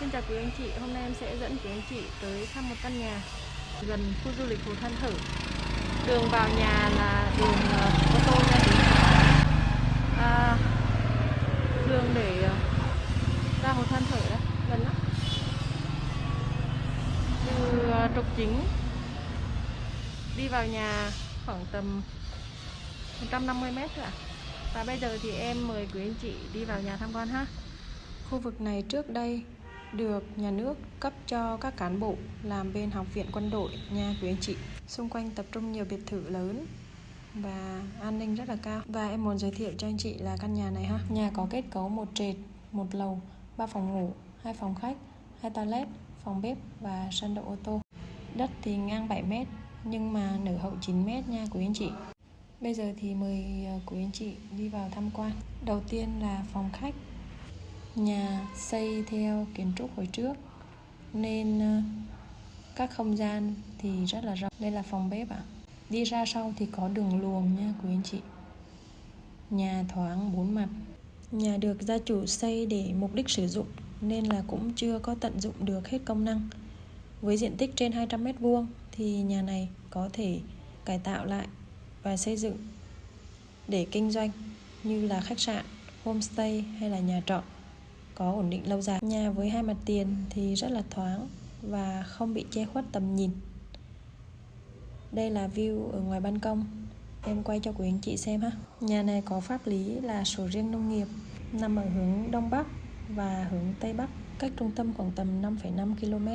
Xin chào quý anh chị, hôm nay em sẽ dẫn quý anh chị tới thăm một căn nhà gần khu du lịch Hồ Than Thở. Đường vào nhà là đường uh, ô tô nha quý à, Đường để uh, ra Hồ Than Thở đấy, gần lắm. Từ uh, trục chính đi vào nhà khoảng tầm 150 mét thôi ạ. Và bây giờ thì em mời quý anh chị đi vào nhà tham quan ha. Khu vực này trước đây được nhà nước cấp cho các cán bộ làm bên học viện quân đội nha quý anh chị xung quanh tập trung nhiều biệt thự lớn và an ninh rất là cao. Và em muốn giới thiệu cho anh chị là căn nhà này ha. Nhà có kết cấu một trệt, một lầu, ba phòng ngủ, hai phòng khách, hai toilet, phòng bếp và sân đậu ô tô. Đất thì ngang 7 mét, nhưng mà nở hậu 9 mét nha quý anh chị Bây giờ thì mời ờ, quý anh chị đi vào tham quan. Đầu tiên là phòng khách Nhà xây theo kiến trúc hồi trước. Nên ờ, các không gian thì rất là rộng. Đây là phòng bếp ạ. À. Đi ra sau thì có đường luồng nha quý anh chị. Nhà thoáng bốn mặt. Nhà được gia chủ xây để mục đích sử dụng Nên là cũng chưa có tận dụng được hết công năng. Với diện tích trên 200 mét vuông Thì nhà này có thể cải tạo lại và xây dựng để kinh doanh như là khách sạn, homestay hay là nhà trọ có ổn định lâu dài. Nhà với hai mặt tiền thì rất là thoáng và không bị che khuất tầm nhìn. Đây là view ở ngoài ban công. Em quay cho quý anh chị xem ha. Nhà này có pháp lý là sổ riêng nông nghiệp, nằm ở hướng đông bắc và hướng tây bắc, cách trung tâm khoảng tầm 5,5 km.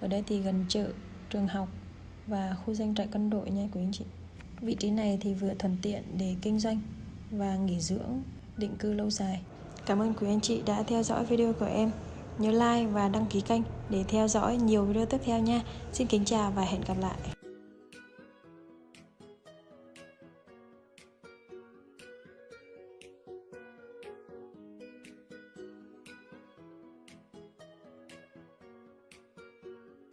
Ở đây thì gần chợ, trường học và khu danh trại quân đội nha quý anh chị. Vị trí này thì vừa thuận tiện để kinh doanh và nghỉ dưỡng, định cư lâu dài. Cảm ơn quý anh chị đã theo dõi video của em. Nhớ like và đăng ký kênh để theo dõi nhiều video tiếp theo nha. Xin kính chào và hẹn gặp lại.